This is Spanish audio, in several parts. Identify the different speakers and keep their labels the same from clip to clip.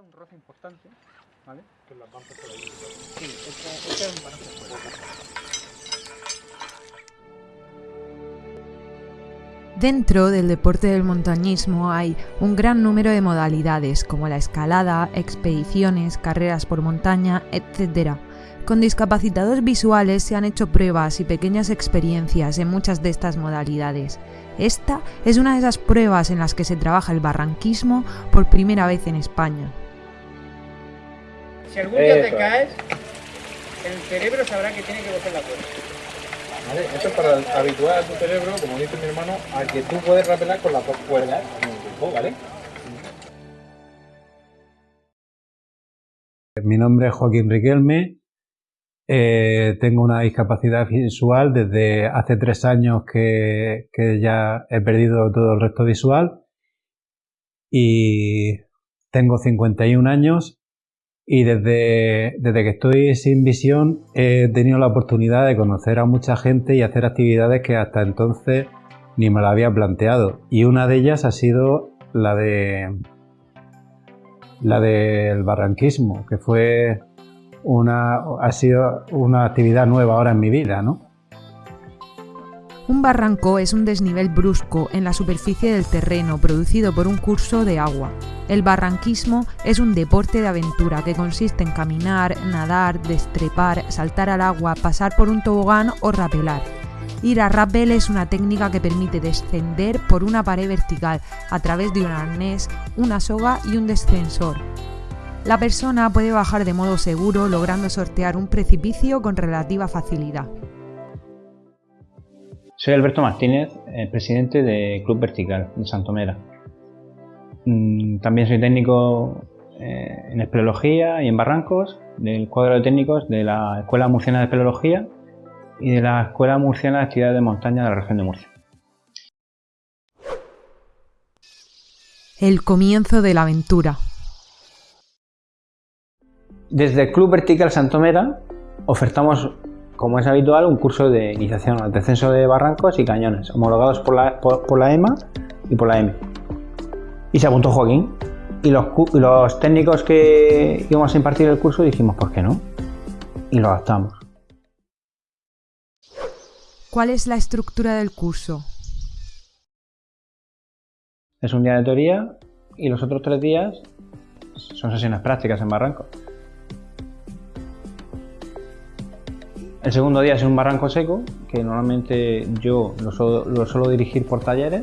Speaker 1: un roce importante, ¿vale? Que las van por ahí. Sí, este, este es un balance
Speaker 2: Dentro del deporte del montañismo hay un gran número de modalidades como la escalada, expediciones, carreras por montaña, etc. Con discapacitados visuales se han hecho pruebas y pequeñas experiencias en muchas de estas modalidades. Esta es una de esas pruebas en las que se trabaja el barranquismo por primera vez en España.
Speaker 1: Si algún día te
Speaker 3: Eso
Speaker 1: caes, el cerebro sabrá que tiene que coger la cuerda.
Speaker 3: ¿Vale? Esto es para habituar a tu cerebro, como dice mi hermano, a que tú puedes rapelar con las dos cuerdas al mismo tiempo, ¿vale?
Speaker 4: Mi nombre es Joaquín Riquelme. Eh, tengo una discapacidad visual desde hace tres años que, que ya he perdido todo el resto visual y tengo 51 años y desde, desde que estoy sin visión he tenido la oportunidad de conocer a mucha gente y hacer actividades que hasta entonces ni me la había planteado y una de ellas ha sido la de la del barranquismo, que fue una, ha sido una actividad nueva ahora en mi vida, ¿no?
Speaker 2: Un barranco es un desnivel brusco en la superficie del terreno producido por un curso de agua. El barranquismo es un deporte de aventura que consiste en caminar, nadar, destrepar, saltar al agua, pasar por un tobogán o rapelar. Ir a rappel es una técnica que permite descender por una pared vertical a través de un arnés, una soga y un descensor. La persona puede bajar de modo seguro logrando sortear un precipicio con relativa facilidad.
Speaker 5: Soy Alberto Martínez, eh, presidente de Club Vertical de Santomera. Mm, También soy técnico eh, en espeleología y en barrancos del cuadro de técnicos de la Escuela Murciana de Espeleología y de la Escuela Murciana de Actividades de Montaña de la región de Murcia.
Speaker 2: El comienzo de la aventura.
Speaker 5: Desde el Club Vertical Santomera ofertamos, como es habitual, un curso de iniciación al descenso de barrancos y cañones, homologados por la, por, por la EMA y por la EMI. Y se apuntó Joaquín. Y los, cu- y los técnicos que íbamos a impartir el curso dijimos, ¿por qué no? Y lo adaptamos.
Speaker 2: ¿Cuál es la estructura del curso?
Speaker 5: Es un día de teoría y los otros tres días son sesiones prácticas en barranco. El segundo día es un barranco seco, que normalmente yo lo suelo, lo suelo dirigir por talleres.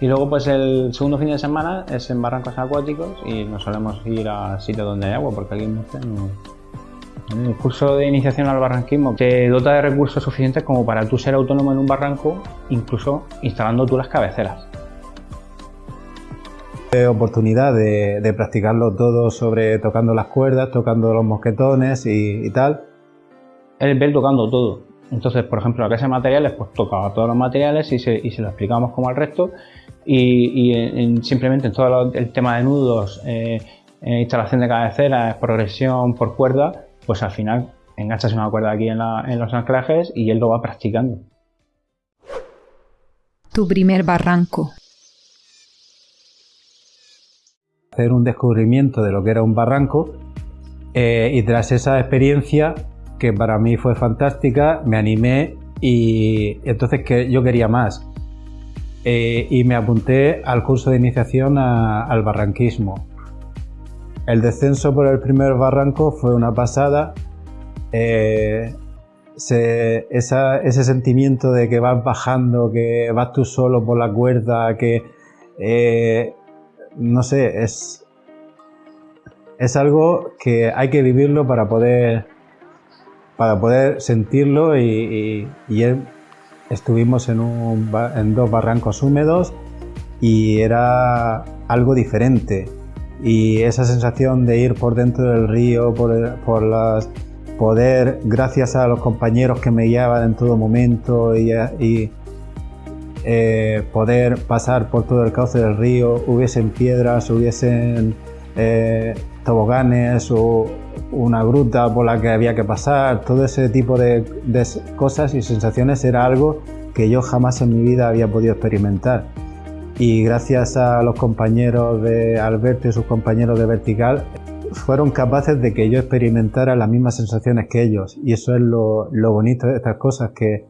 Speaker 5: Y luego pues el segundo fin de semana es en barrancos acuáticos y nos solemos ir a sitios donde hay agua, porque aquí en Murcia no... El curso de iniciación al barranquismo te dota de recursos suficientes como para tú ser autónomo en un barranco, incluso instalando tú las cabeceras.
Speaker 4: Oportunidad de, de practicarlo todo sobre tocando las cuerdas, tocando los mosquetones y, y tal.
Speaker 5: Él ve tocando todo. Entonces, por ejemplo, la clase de materiales, pues tocaba todos los materiales y se, y se lo explicábamos como al resto. Y, y en- en- simplemente en todo lo- el tema de nudos, eh, eh, instalación de cabeceras, progresión por cuerda, pues al final enganchas una cuerda aquí en, la- en los anclajes y él lo va practicando.
Speaker 2: Tu primer barranco.
Speaker 4: hacer un descubrimiento de lo que era un barranco eh, y tras esa experiencia que para mí fue fantástica me animé y entonces que yo quería más Eh, y me apunté al curso de iniciación al barranquismo. El descenso por el primer barranco fue una pasada. Eh, ese sentimiento de que vas bajando, que vas tú solo por la cuerda, que eh, no sé, es, es algo que hay que vivirlo para poder, para poder sentirlo y, estuvimos en, dos barrancos húmedos y era algo diferente. Y esa sensación de ir por dentro del río, por, las, poder, gracias a los compañeros que me guiaban en todo momento y, y, eh, poder pasar por todo el cauce del río, hubiesen piedras, hubiesen eh, toboganes o una gruta por la que había que pasar, todo ese tipo de, cosas y sensaciones era algo que yo jamás en mi vida había podido experimentar. y gracias a los compañeros de Alberto y sus compañeros de Vertical fueron capaces de que yo experimentara las mismas sensaciones que ellos y eso es lo, bonito de estas cosas que,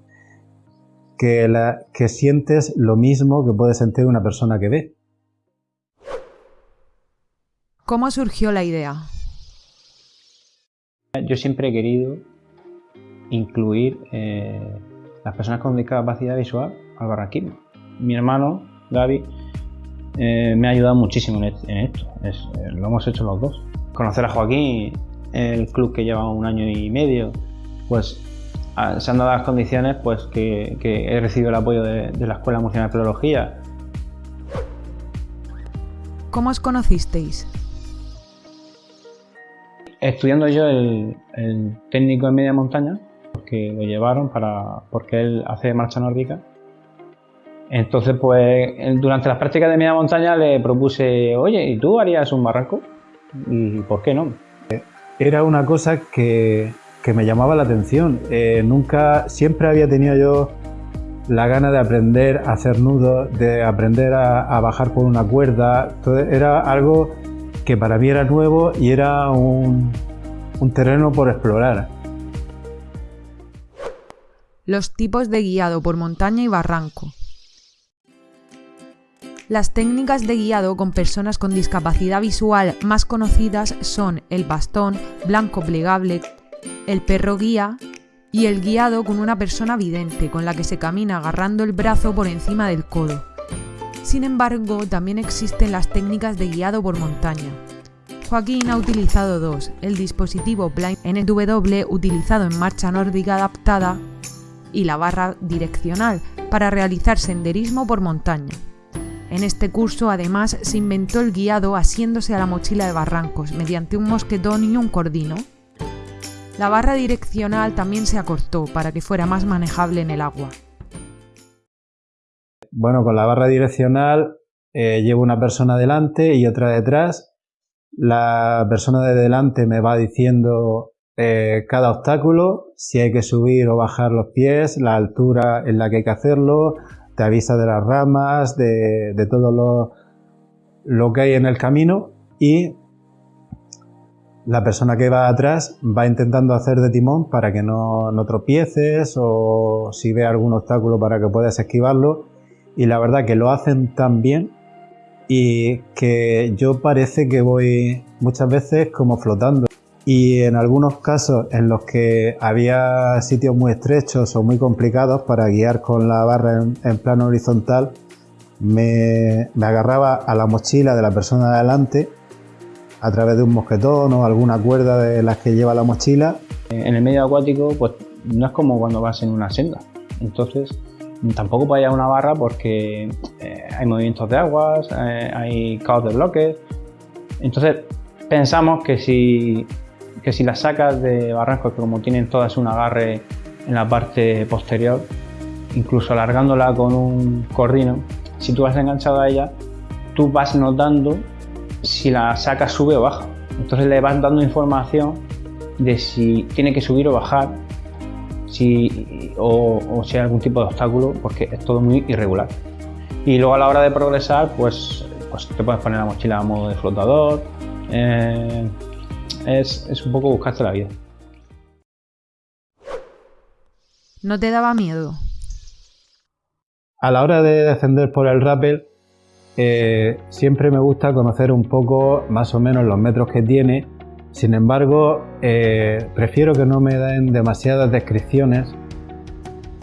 Speaker 4: que sientes lo mismo que puede sentir una persona que ve.
Speaker 2: ¿Cómo surgió la idea?
Speaker 5: Yo siempre he querido incluir eh, las personas con discapacidad visual al barranquismo. Mi hermano, Gaby, eh, me ha ayudado muchísimo en, esto. Eh, lo hemos hecho los dos. Conocer a Joaquín, el club que lleva un año y medio, pues se han dado las condiciones pues, que, he recibido el apoyo de, la Escuela Murciana de Filología.
Speaker 2: ¿Cómo os conocisteis?
Speaker 5: Estudiando yo el, técnico en media montaña, porque lo llevaron para, porque él hace marcha nórdica. Entonces, pues durante las prácticas de media montaña le propuse, oye, ¿y tú harías un barranco? ¿Y por qué no?
Speaker 4: Era una cosa que, me llamaba la atención. Eh, nunca, siempre había tenido yo la gana de aprender a hacer nudos, de aprender a, bajar por una cuerda. era algo que para mí era nuevo y era un, un terreno por explorar.
Speaker 2: Los tipos de guiado por montaña y barranco. Las técnicas de guiado con personas con discapacidad visual más conocidas son el bastón blanco plegable, el perro guía y el guiado con una persona vidente con la que se camina agarrando el brazo por encima del codo. Sin embargo, también existen las técnicas de guiado por montaña. Joaquín ha utilizado dos, el dispositivo Blind NW utilizado en marcha nórdica adaptada y la barra direccional para realizar senderismo por montaña. En este curso además se inventó el guiado asiéndose a la mochila de barrancos mediante un mosquetón y un cordino. La barra direccional también se acortó para que fuera más manejable en el agua.
Speaker 4: Bueno, con la barra direccional eh, llevo una persona delante y otra detrás. La persona de delante me va diciendo eh, cada obstáculo, si hay que subir o bajar los pies, la altura en la que hay que hacerlo, te avisa de las ramas, de, todo lo, lo, que hay en el camino y la persona que va atrás va intentando hacer de timón para que no, no tropieces o si ve algún obstáculo para que puedas esquivarlo y la verdad que lo hacen tan bien y que yo parece que voy muchas veces como flotando y en algunos casos en los que había sitios muy estrechos o muy complicados para guiar con la barra en, plano horizontal, me, agarraba a la mochila de la persona de adelante a través de un mosquetón o alguna cuerda de las que lleva la mochila.
Speaker 5: En el medio acuático pues no es como cuando vas en una senda, entonces tampoco puede haber una barra porque eh, hay movimientos de aguas, eh, hay caos de bloques, entonces pensamos que si que si las sacas de barrancos, que como tienen todas un agarre en la parte posterior, incluso alargándola con un cordino, si tú vas enganchado a ella, tú vas notando si la saca sube o baja. Entonces le vas dando información de si tiene que subir o bajar, si, o, si hay algún tipo de obstáculo, porque es todo muy irregular. Y luego a la hora de progresar, pues, pues te puedes poner la mochila a modo de flotador, eh, es, un poco buscarte la vida.
Speaker 2: ¿No te daba miedo?
Speaker 4: A la hora de descender por el rappel, eh, siempre me gusta conocer un poco más o menos los metros que tiene. Sin embargo, eh, prefiero que no me den demasiadas descripciones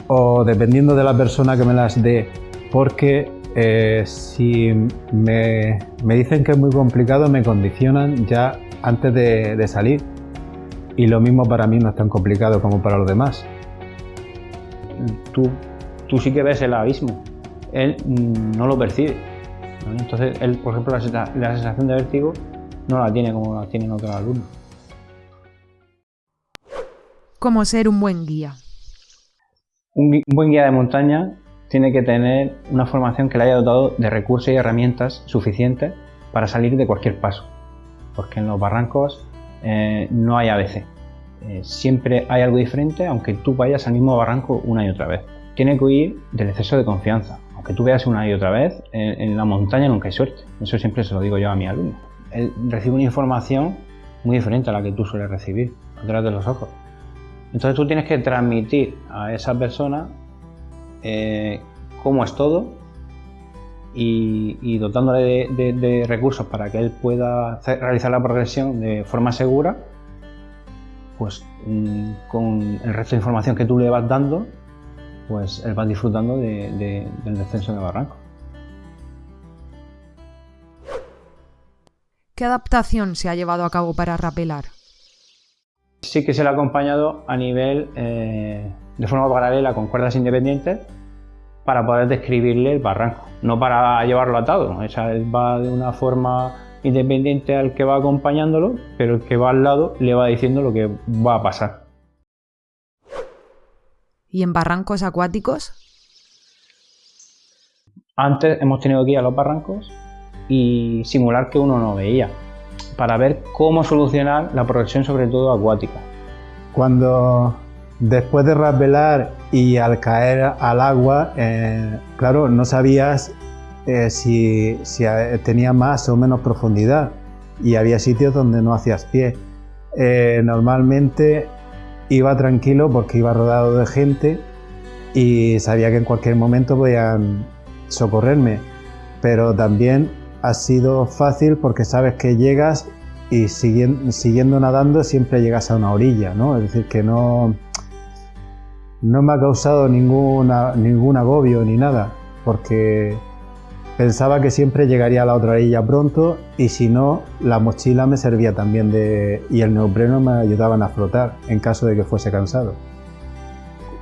Speaker 4: o dependiendo de la persona que me las dé, porque eh, si me, dicen que es muy complicado me condicionan ya antes de, salir. Y lo mismo para mí no es tan complicado como para los demás.
Speaker 5: Tú, tú sí que ves el abismo, él no lo percibe. Entonces, él, por ejemplo, la, sensación de vértigo no la tiene como la tienen otros alumnos.
Speaker 2: ¿Cómo ser un buen guía?
Speaker 5: Un, buen guía de montaña tiene que tener una formación que le haya dotado de recursos y herramientas suficientes para salir de cualquier paso porque en los barrancos eh, no hay ABC. Eh, siempre hay algo diferente, aunque tú vayas al mismo barranco una y otra vez. Tiene que huir del exceso de confianza. aunque tú veas una y otra vez, en, la montaña nunca hay suerte. Eso siempre se lo digo yo a mi alumno. Él recibe una información muy diferente a la que tú sueles recibir, a través de los ojos. Entonces tú tienes que transmitir a esa persona eh, cómo es todo y, dotándole de, recursos para que él pueda realizar la progresión de forma segura, pues mm, con el resto de información que tú le vas dando, pues él va disfrutando del descenso de barranco.
Speaker 2: ¿Qué adaptación se ha llevado a cabo para rapelar?
Speaker 5: Sí que se le ha acompañado a nivel eh, de forma paralela con cuerdas independientes para poder describirle el barranco, no para llevarlo atado. O sea, él va de una forma independiente al que va acompañándolo, pero el que va al lado le va diciendo lo que va a pasar.
Speaker 2: ¿Y en barrancos acuáticos?
Speaker 5: Antes hemos tenido que ir a los barrancos y simular que uno no veía, para ver cómo solucionar la progresión sobre todo acuática.
Speaker 4: Cuando después de rasvelar y al caer al agua, eh, claro, no sabías eh, si, tenía más o menos profundidad y había sitios donde no hacías pie. Eh, normalmente iba tranquilo porque iba rodado de gente y sabía que en cualquier momento podían socorrerme, pero también ha sido fácil porque sabes que llegas y siguiendo, nadando siempre llegas a una orilla, ¿no? Es decir, que no, no me ha causado ninguna, ningún agobio ni nada, porque pensaba que siempre llegaría a la otra orilla pronto y si no, la mochila me servía también de, y el neopreno me ayudaban a flotar en caso de que fuese cansado.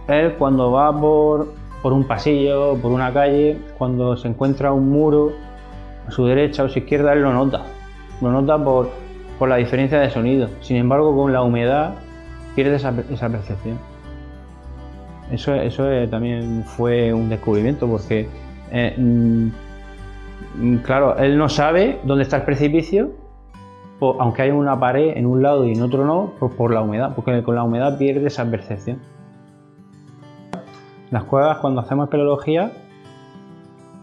Speaker 5: Él cuando va por, por un pasillo, por una calle, cuando se encuentra un muro su derecha o su izquierda, él lo nota. Lo nota por, por la diferencia de sonido. Sin embargo, con la humedad pierde esa, esa percepción. Eso, eso también fue un descubrimiento porque, eh, mm, claro, él no sabe dónde está el precipicio, aunque hay una pared en un lado y en otro no, por, la humedad, porque con la humedad pierde esa percepción. Las cuevas, cuando hacemos espeleología,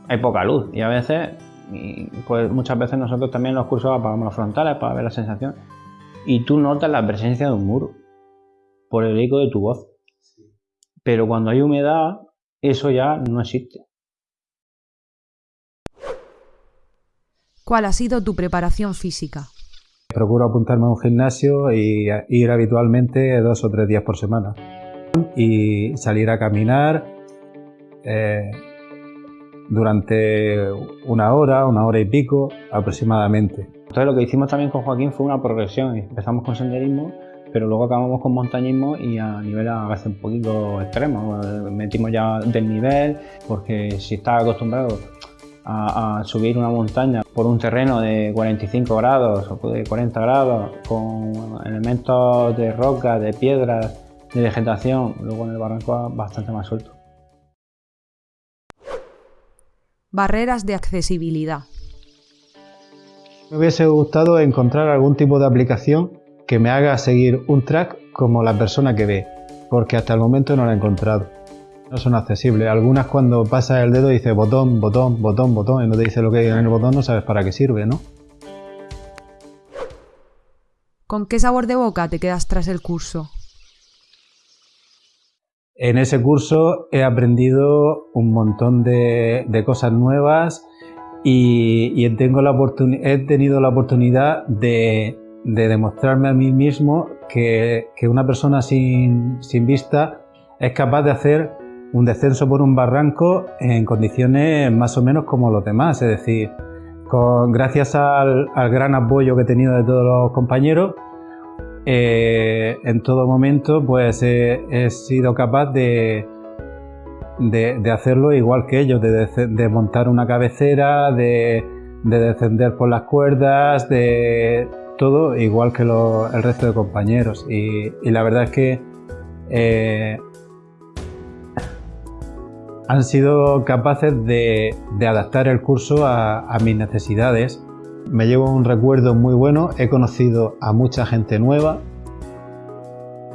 Speaker 5: hay poca luz y a veces, pues muchas veces nosotros también en los cursos apagamos los frontales para ver la sensación y tú notas la presencia de un muro por el eco de tu voz. Pero cuando hay humedad, eso ya no existe.
Speaker 2: ¿Cuál ha sido tu preparación física?
Speaker 4: Procuro apuntarme a un gimnasio y ir habitualmente dos o tres días por semana. Y salir a caminar eh, durante una hora, una hora y pico aproximadamente.
Speaker 5: Entonces lo que hicimos también con Joaquín fue una progresión. Empezamos con senderismo pero luego acabamos con montañismo y a nivel a veces un poquito extremo. Metimos ya del nivel, porque si estás acostumbrado a, subir una montaña por un terreno de 45 grados o de 40 grados, con elementos de roca, de piedras, de vegetación, luego en el barranco bastante más suelto.
Speaker 2: Barreras de accesibilidad.
Speaker 4: Me hubiese gustado encontrar algún tipo de aplicación que me haga seguir un track como la persona que ve, porque hasta el momento no la he encontrado. No son accesibles. Algunas cuando pasas el dedo dice botón, botón, botón, botón y no te dice lo que hay en el botón, no sabes para qué sirve, ¿no?
Speaker 2: ¿Con qué sabor de boca te quedas tras el curso?
Speaker 4: En ese curso he aprendido un montón de, cosas nuevas y, he tenido la oportunidad de, de demostrarme a mí mismo que, una persona sin, vista es capaz de hacer un descenso por un barranco en condiciones más o menos como los demás, es decir, gracias al, gran apoyo que he tenido de todos los compañeros, eh, en todo momento pues he, sido capaz de, de, hacerlo igual que ellos, de, montar una cabecera, de, de descender por las cuerdas, de todo igual que el resto de compañeros y, la verdad es que eh, han sido capaces de, adaptar el curso a, mis necesidades. Me llevo un recuerdo muy bueno, he conocido a mucha gente nueva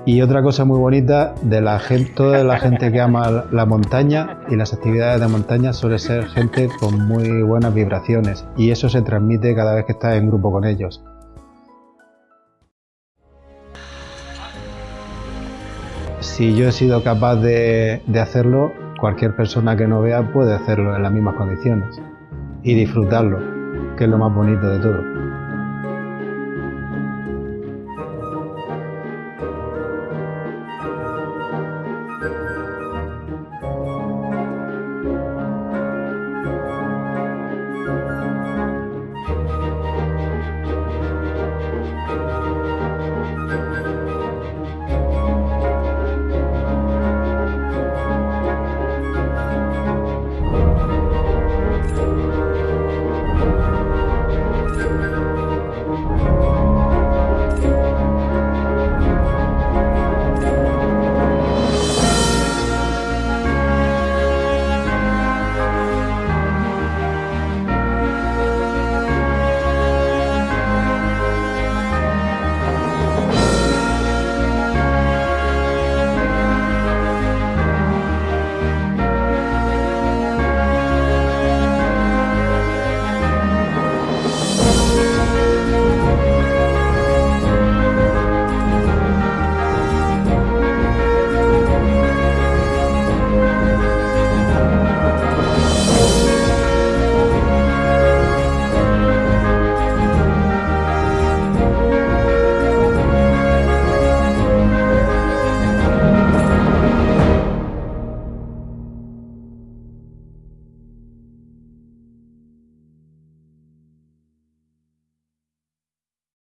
Speaker 4: Y otra cosa muy bonita de la gente, toda la gente que ama la montaña y las actividades de montaña suele ser gente con muy buenas vibraciones y eso se transmite cada vez que estás en grupo con ellos. Si yo he sido capaz de, de hacerlo, cualquier persona que no vea puede hacerlo en las mismas condiciones y disfrutarlo, que es lo más bonito de todo.